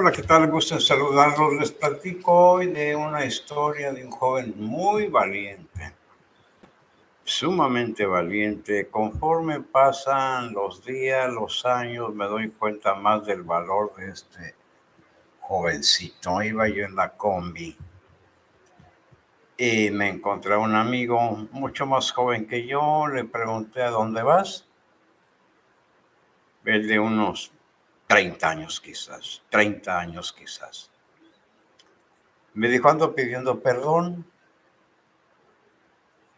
Hola, ¿qué tal? Gusto en saludarlos. Les platico hoy de una historia de un joven muy valiente, sumamente valiente. Conforme pasan los días, los años, me doy cuenta más del valor de este jovencito. Iba yo en la combi y me encontré a un amigo mucho más joven que yo. Le pregunté a dónde vas. El de unos 30 años quizás, 30 años quizás. Me dijo, ando pidiendo perdón.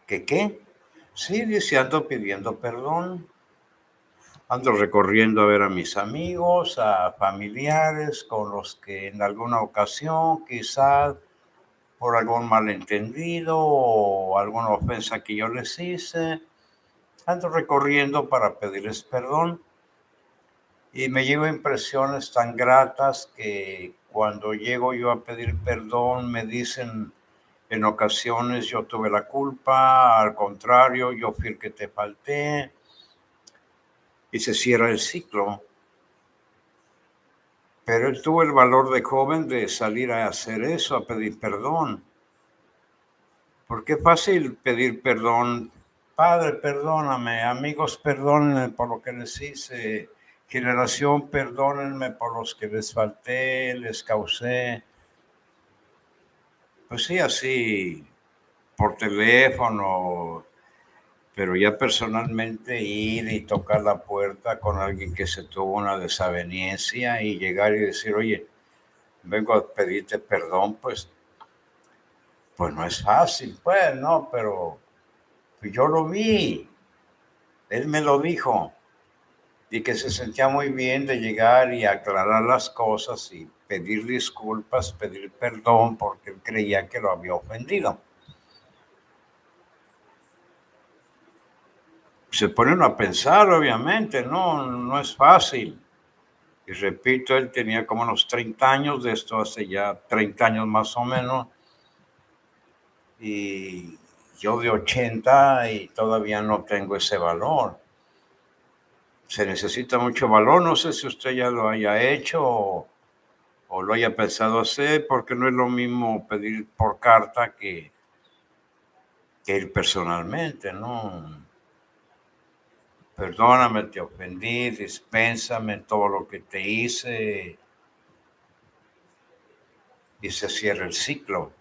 ¿Qué qué? Sí, dice, ando pidiendo perdón. Ando recorriendo a ver a mis amigos, a familiares con los que en alguna ocasión, quizás por algún malentendido o alguna ofensa que yo les hice, ando recorriendo para pedirles perdón y me llevo impresiones tan gratas que cuando llego yo a pedir perdón me dicen en ocasiones yo tuve la culpa, al contrario, yo fui el que te falté y se cierra el ciclo. Pero él tuvo el valor de joven de salir a hacer eso, a pedir perdón. Porque es fácil pedir perdón. Padre, perdóname. Amigos, perdónenme por lo que les hice Generación, perdónenme por los que les falté, les causé. Pues sí, así, por teléfono, pero ya personalmente ir y tocar la puerta con alguien que se tuvo una desaveniencia y llegar y decir, oye, vengo a pedirte perdón, pues, pues no es fácil, pues, no, pero yo lo vi, él me lo dijo y que se sentía muy bien de llegar y aclarar las cosas y pedir disculpas, pedir perdón porque él creía que lo había ofendido. Se ponen a pensar, obviamente, no, no es fácil. Y repito, él tenía como unos 30 años, de esto hace ya 30 años más o menos, y yo de 80 y todavía no tengo ese valor se necesita mucho valor. No sé si usted ya lo haya hecho o, lo haya pensado hacer, porque no es lo mismo pedir por carta que, que ir personalmente, ¿no? Perdóname, te ofendí, dispénsame todo lo que te hice. Y se cierra el ciclo.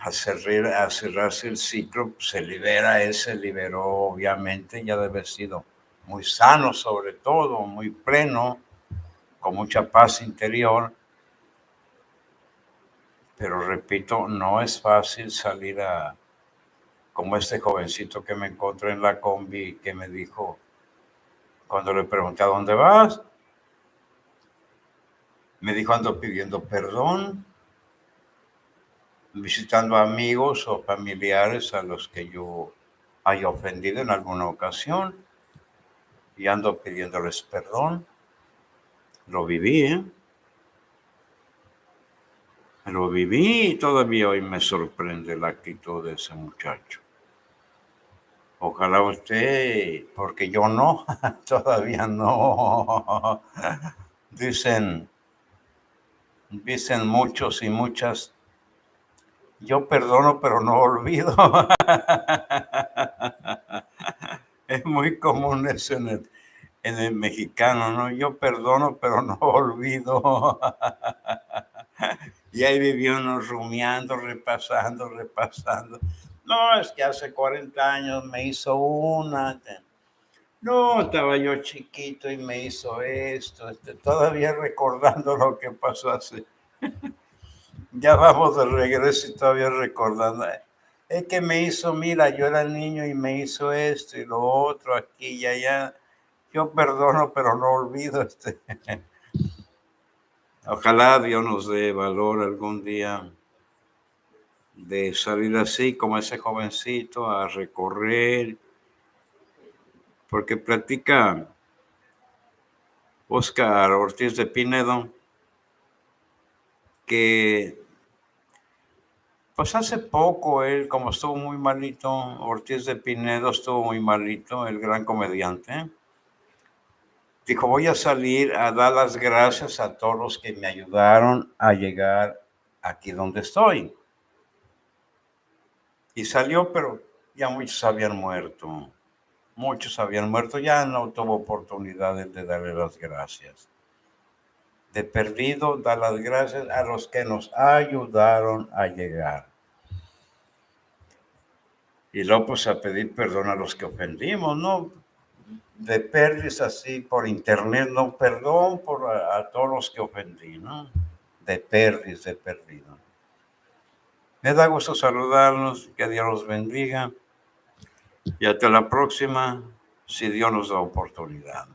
Al, cerrarse el ciclo, se libera, él se liberó, obviamente, ya debe sido muy sano sobre todo, muy pleno, con mucha paz interior. Pero repito, no es fácil salir a, como este jovencito que me encontré en la combi que me dijo, cuando le pregunté a dónde vas, me dijo ando pidiendo perdón, visitando amigos o familiares a los que yo haya ofendido en alguna ocasión y ando pidiéndoles perdón. Lo viví, ¿eh? Lo viví y todavía hoy me sorprende la actitud de ese muchacho. Ojalá usted, porque yo no, todavía no. Dicen, dicen muchos y muchas, yo perdono pero no olvido. es muy común eso en el, en el mexicano, ¿no? Yo perdono, pero no olvido. y ahí vivió uno rumiando, repasando, repasando. No, es que hace 40 años me hizo una. No, estaba yo chiquito y me hizo esto. Este, todavía recordando lo que pasó hace. ya vamos de regreso y todavía recordando es que me hizo, mira, yo era niño y me hizo esto y lo otro aquí y allá. Yo perdono, pero no olvido este. Ojalá Dios nos dé valor algún día de salir así como ese jovencito a recorrer, porque platica Oscar Ortiz de Pinedo que pues hace poco él, como estuvo muy malito, Ortiz de Pinedo estuvo muy malito, el gran comediante. dijo, voy a salir a dar las gracias a todos los que me ayudaron a llegar aquí donde estoy. Y salió, pero ya muchos habían muerto. Muchos habían muerto, ya no tuvo oportunidad de darle las gracias. De perdido, dar las gracias a los que nos ayudaron a llegar. Y luego pues a pedir perdón a los que ofendimos, ¿no? De pérdidas así por internet, no perdón por a, todos los que ofendí, ¿no? De pérdidas, de perdido. Me da gusto saludarlos, que Dios los bendiga y hasta la próxima, si Dios nos da oportunidad.